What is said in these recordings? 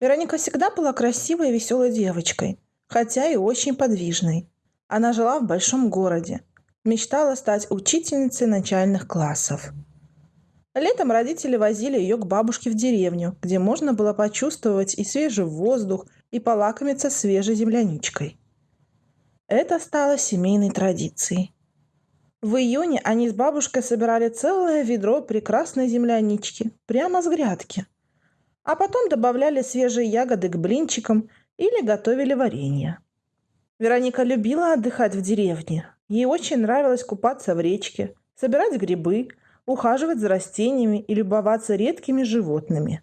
Вероника всегда была красивой и веселой девочкой, хотя и очень подвижной. Она жила в большом городе, мечтала стать учительницей начальных классов. Летом родители возили ее к бабушке в деревню, где можно было почувствовать и свежий воздух, и полакомиться свежей земляничкой. Это стало семейной традицией. В июне они с бабушкой собирали целое ведро прекрасной землянички прямо с грядки – а потом добавляли свежие ягоды к блинчикам или готовили варенье. Вероника любила отдыхать в деревне. Ей очень нравилось купаться в речке, собирать грибы, ухаживать за растениями и любоваться редкими животными.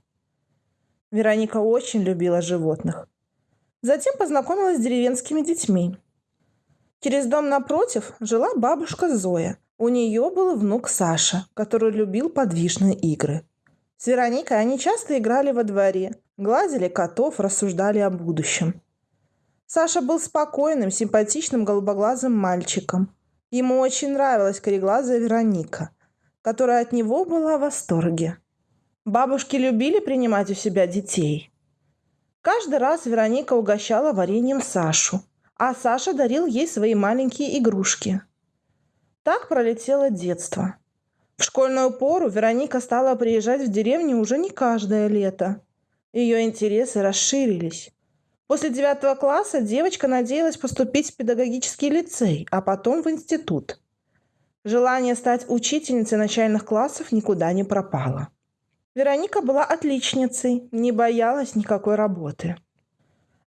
Вероника очень любила животных. Затем познакомилась с деревенскими детьми. Через дом напротив жила бабушка Зоя. У нее был внук Саша, который любил подвижные игры – с Вероникой они часто играли во дворе, гладили котов, рассуждали о будущем. Саша был спокойным, симпатичным голубоглазым мальчиком. Ему очень нравилась кореглазая Вероника, которая от него была в восторге. Бабушки любили принимать у себя детей. Каждый раз Вероника угощала вареньем Сашу, а Саша дарил ей свои маленькие игрушки. Так пролетело детство. В школьную пору Вероника стала приезжать в деревню уже не каждое лето. Ее интересы расширились. После девятого класса девочка надеялась поступить в педагогический лицей, а потом в институт. Желание стать учительницей начальных классов никуда не пропало. Вероника была отличницей, не боялась никакой работы.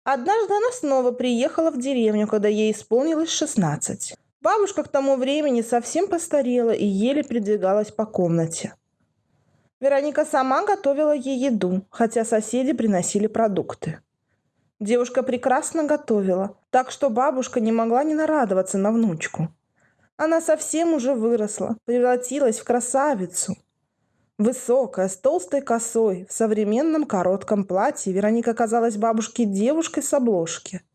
Однажды она снова приехала в деревню, когда ей исполнилось 16. Бабушка к тому времени совсем постарела и еле передвигалась по комнате. Вероника сама готовила ей еду, хотя соседи приносили продукты. Девушка прекрасно готовила, так что бабушка не могла не нарадоваться на внучку. Она совсем уже выросла, превратилась в красавицу. Высокая, с толстой косой, в современном коротком платье Вероника казалась бабушке девушкой с обложки –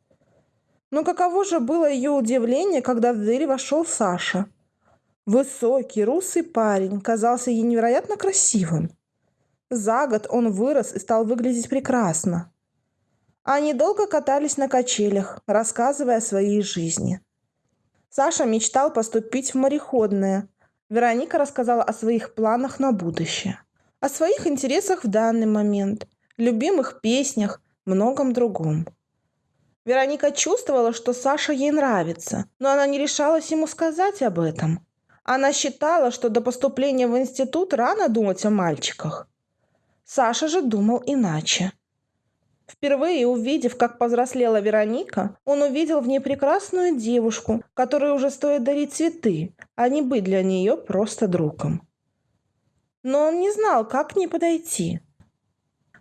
но каково же было ее удивление, когда в дверь вошел Саша. Высокий, русый парень казался ей невероятно красивым. За год он вырос и стал выглядеть прекрасно. Они долго катались на качелях, рассказывая о своей жизни. Саша мечтал поступить в мореходное. Вероника рассказала о своих планах на будущее. О своих интересах в данный момент, любимых песнях, многом другом. Вероника чувствовала, что Саша ей нравится, но она не решалась ему сказать об этом. Она считала, что до поступления в институт рано думать о мальчиках. Саша же думал иначе. Впервые увидев, как повзрослела Вероника, он увидел в ней прекрасную девушку, которой уже стоит дарить цветы, а не быть для нее просто другом. Но он не знал, как к ней подойти.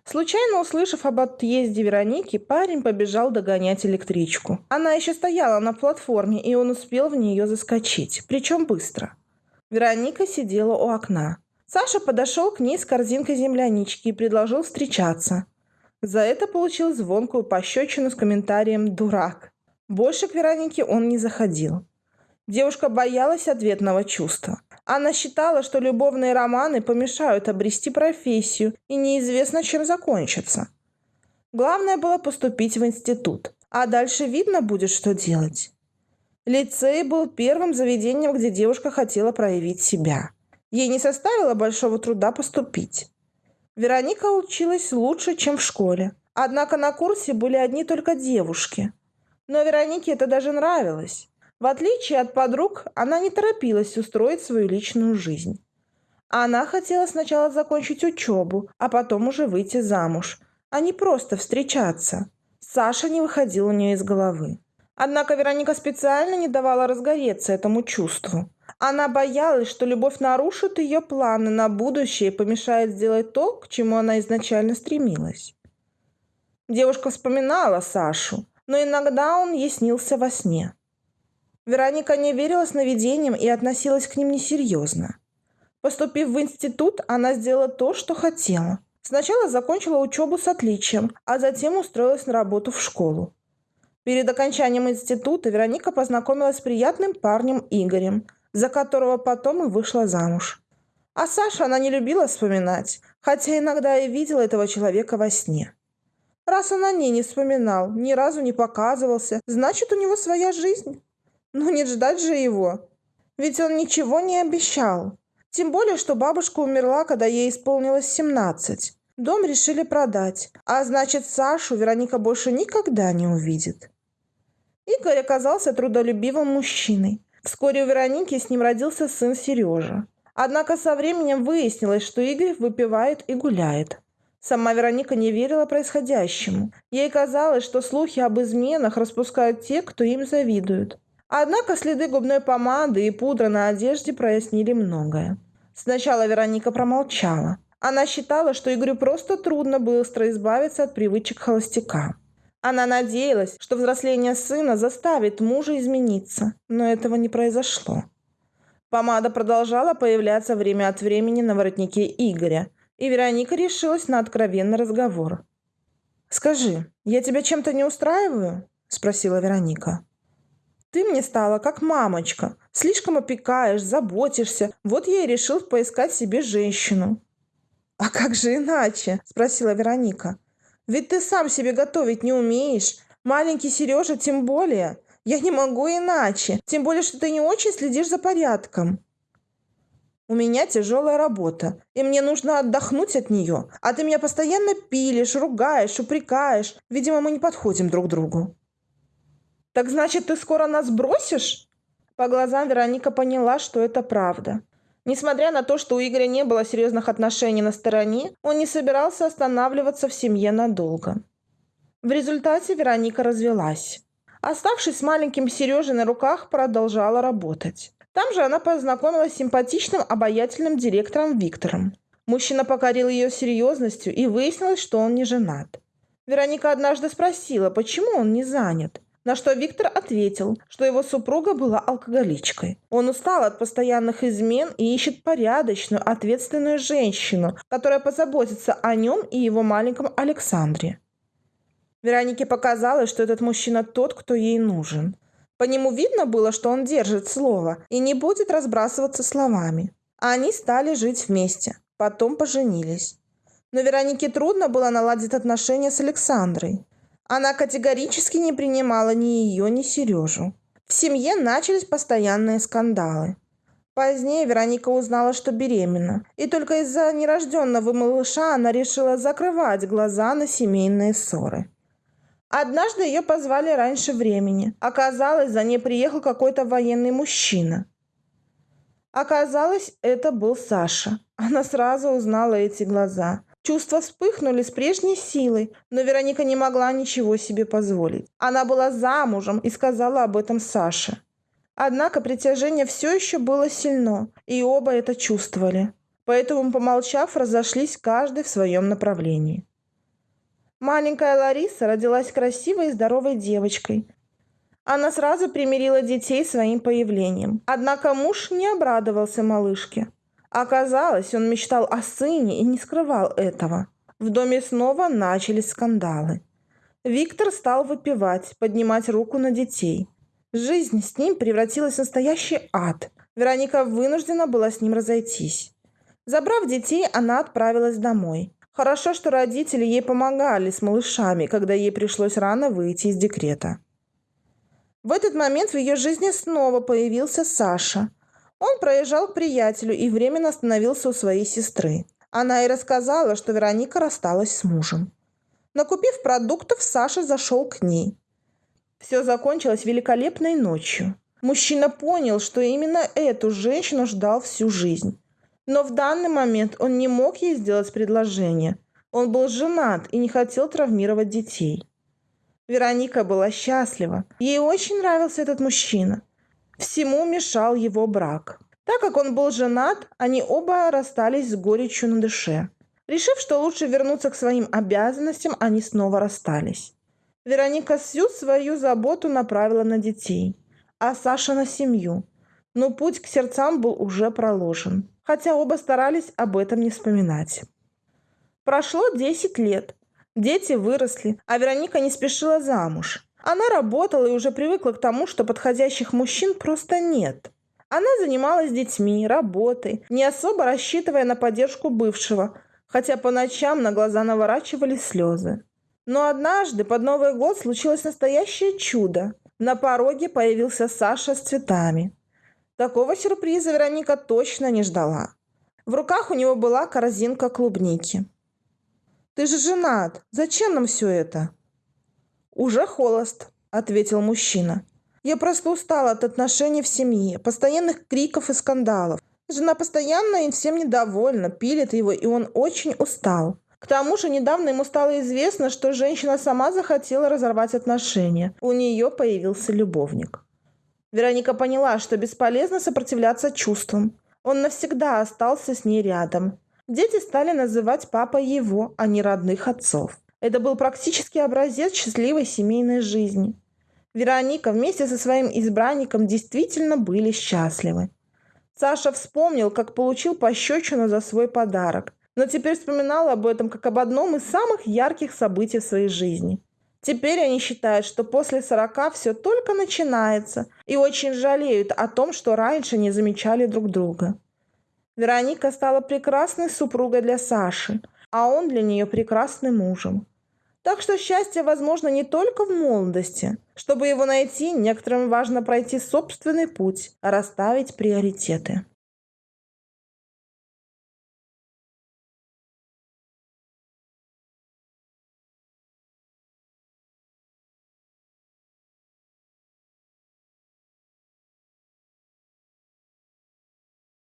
Случайно услышав об отъезде Вероники, парень побежал догонять электричку. Она еще стояла на платформе, и он успел в нее заскочить, причем быстро. Вероника сидела у окна. Саша подошел к ней с корзинкой землянички и предложил встречаться. За это получил звонкую пощечину с комментарием «дурак». Больше к Веронике он не заходил. Девушка боялась ответного чувства. Она считала, что любовные романы помешают обрести профессию и неизвестно, чем закончатся. Главное было поступить в институт, а дальше видно будет, что делать. Лицей был первым заведением, где девушка хотела проявить себя. Ей не составило большого труда поступить. Вероника училась лучше, чем в школе. Однако на курсе были одни только девушки. Но Веронике это даже нравилось. В отличие от подруг, она не торопилась устроить свою личную жизнь. Она хотела сначала закончить учебу, а потом уже выйти замуж, а не просто встречаться. Саша не выходил у нее из головы. Однако Вероника специально не давала разгореться этому чувству. Она боялась, что любовь нарушит ее планы на будущее и помешает сделать то, к чему она изначально стремилась. Девушка вспоминала Сашу, но иногда он ей снился во сне. Вероника не верила сновидениям и относилась к ним несерьезно. Поступив в институт, она сделала то, что хотела. Сначала закончила учебу с отличием, а затем устроилась на работу в школу. Перед окончанием института Вероника познакомилась с приятным парнем Игорем, за которого потом и вышла замуж. А Саша она не любила вспоминать, хотя иногда и видела этого человека во сне. Раз он о ней не вспоминал, ни разу не показывался, значит, у него своя жизнь. Ну не ждать же его. Ведь он ничего не обещал. Тем более, что бабушка умерла, когда ей исполнилось 17. Дом решили продать, а значит, Сашу Вероника больше никогда не увидит. Игорь оказался трудолюбивым мужчиной. Вскоре у Вероники с ним родился сын Сережа. Однако со временем выяснилось, что Игорь выпивает и гуляет. Сама Вероника не верила происходящему. Ей казалось, что слухи об изменах распускают те, кто им завидует. Однако следы губной помады и пудра на одежде прояснили многое. Сначала Вероника промолчала. Она считала, что Игорю просто трудно быстро избавиться от привычек холостяка. Она надеялась, что взросление сына заставит мужа измениться, но этого не произошло. Помада продолжала появляться время от времени на воротнике Игоря, и Вероника решилась на откровенный разговор. «Скажи, я тебя чем-то не устраиваю?» – спросила Вероника. Ты мне стала как мамочка. Слишком опекаешь, заботишься. Вот я и решил поискать себе женщину». «А как же иначе?» – спросила Вероника. «Ведь ты сам себе готовить не умеешь. Маленький Сережа тем более. Я не могу иначе. Тем более, что ты не очень следишь за порядком». У меня тяжелая работа, и мне нужно отдохнуть от нее. А ты меня постоянно пилишь, ругаешь, упрекаешь. Видимо, мы не подходим друг другу. «Так значит, ты скоро нас бросишь?» По глазам Вероника поняла, что это правда. Несмотря на то, что у Игоря не было серьезных отношений на стороне, он не собирался останавливаться в семье надолго. В результате Вероника развелась. Оставшись с маленьким Сережей на руках, продолжала работать. Там же она познакомилась с симпатичным, обаятельным директором Виктором. Мужчина покорил ее серьезностью и выяснилось, что он не женат. Вероника однажды спросила, почему он не занят. На что Виктор ответил, что его супруга была алкоголичкой. Он устал от постоянных измен и ищет порядочную, ответственную женщину, которая позаботится о нем и его маленьком Александре. Веронике показалось, что этот мужчина тот, кто ей нужен. По нему видно было, что он держит слово и не будет разбрасываться словами. Они стали жить вместе, потом поженились. Но Веронике трудно было наладить отношения с Александрой. Она категорически не принимала ни ее, ни Сережу. В семье начались постоянные скандалы. Позднее Вероника узнала, что беременна, и только из-за нерожденного малыша она решила закрывать глаза на семейные ссоры. Однажды ее позвали раньше времени. Оказалось, за ней приехал какой-то военный мужчина. Оказалось, это был Саша. Она сразу узнала эти глаза. Чувства вспыхнули с прежней силой, но Вероника не могла ничего себе позволить. Она была замужем и сказала об этом Саше. Однако притяжение все еще было сильно, и оба это чувствовали. Поэтому, помолчав, разошлись каждый в своем направлении. Маленькая Лариса родилась красивой и здоровой девочкой. Она сразу примирила детей своим появлением. Однако муж не обрадовался малышке. Оказалось, он мечтал о сыне и не скрывал этого. В доме снова начались скандалы. Виктор стал выпивать, поднимать руку на детей. Жизнь с ним превратилась в настоящий ад. Вероника вынуждена была с ним разойтись. Забрав детей, она отправилась домой. Хорошо, что родители ей помогали с малышами, когда ей пришлось рано выйти из декрета. В этот момент в ее жизни снова появился Саша – он проезжал к приятелю и временно остановился у своей сестры. Она и рассказала, что Вероника рассталась с мужем. Накупив продуктов, Саша зашел к ней. Все закончилось великолепной ночью. Мужчина понял, что именно эту женщину ждал всю жизнь. Но в данный момент он не мог ей сделать предложение. Он был женат и не хотел травмировать детей. Вероника была счастлива. Ей очень нравился этот мужчина – Всему мешал его брак. Так как он был женат, они оба расстались с горечью на душе. Решив, что лучше вернуться к своим обязанностям, они снова расстались. Вероника всю свою заботу направила на детей, а Саша на семью. Но путь к сердцам был уже проложен, хотя оба старались об этом не вспоминать. Прошло 10 лет. Дети выросли, а Вероника не спешила замуж. Она работала и уже привыкла к тому, что подходящих мужчин просто нет. Она занималась детьми, работой, не особо рассчитывая на поддержку бывшего, хотя по ночам на глаза наворачивались слезы. Но однажды под Новый год случилось настоящее чудо. На пороге появился Саша с цветами. Такого сюрприза Вероника точно не ждала. В руках у него была корзинка клубники. «Ты же женат. Зачем нам все это?» «Уже холост», — ответил мужчина. «Я просто устала от отношений в семье, постоянных криков и скандалов. Жена постоянно и всем недовольна, пилит его, и он очень устал. К тому же недавно ему стало известно, что женщина сама захотела разорвать отношения. У нее появился любовник. Вероника поняла, что бесполезно сопротивляться чувствам. Он навсегда остался с ней рядом. Дети стали называть папой его, а не родных отцов. Это был практически образец счастливой семейной жизни. Вероника вместе со своим избранником действительно были счастливы. Саша вспомнил, как получил пощечину за свой подарок, но теперь вспоминал об этом как об одном из самых ярких событий в своей жизни. Теперь они считают, что после 40 все только начинается и очень жалеют о том, что раньше не замечали друг друга. Вероника стала прекрасной супругой для Саши, а он для нее прекрасным мужем. Так что счастье возможно не только в молодости. Чтобы его найти, некоторым важно пройти собственный путь, расставить приоритеты.